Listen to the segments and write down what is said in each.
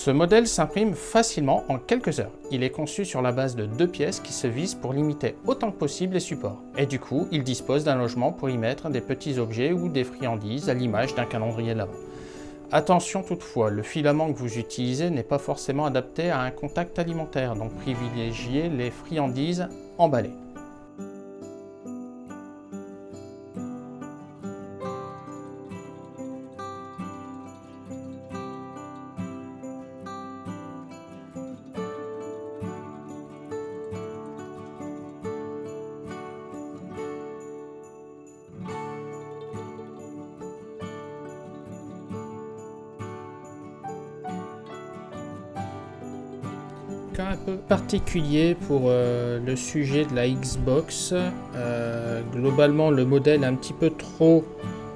Ce modèle s'imprime facilement en quelques heures. Il est conçu sur la base de deux pièces qui se visent pour limiter autant que possible les supports. Et du coup, il dispose d'un logement pour y mettre des petits objets ou des friandises à l'image d'un calendrier de l'avant. Attention toutefois, le filament que vous utilisez n'est pas forcément adapté à un contact alimentaire, donc privilégiez les friandises emballées. Un peu particulier pour euh, le sujet de la Xbox. Euh, globalement, le modèle est un petit peu trop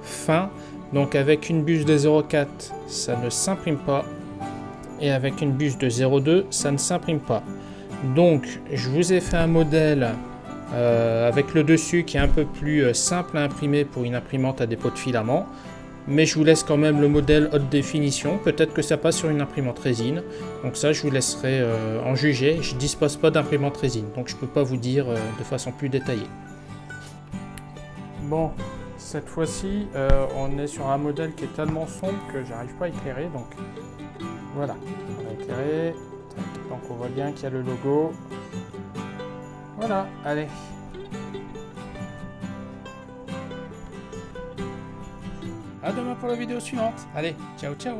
fin. Donc avec une buse de 0.4, ça ne s'imprime pas. Et avec une buse de 0.2, ça ne s'imprime pas. Donc, je vous ai fait un modèle euh, avec le dessus qui est un peu plus simple à imprimer pour une imprimante à dépôt de filament mais je vous laisse quand même le modèle haute définition. Peut-être que ça passe sur une imprimante résine. Donc ça, je vous laisserai euh, en juger. Je ne dispose pas d'imprimante résine, donc je ne peux pas vous dire euh, de façon plus détaillée. Bon, cette fois-ci, euh, on est sur un modèle qui est tellement sombre que j'arrive pas à éclairer. Donc voilà, on va éclairer. Donc on voit bien qu'il y a le logo. Voilà, allez. À demain pour la vidéo suivante. Allez, ciao ciao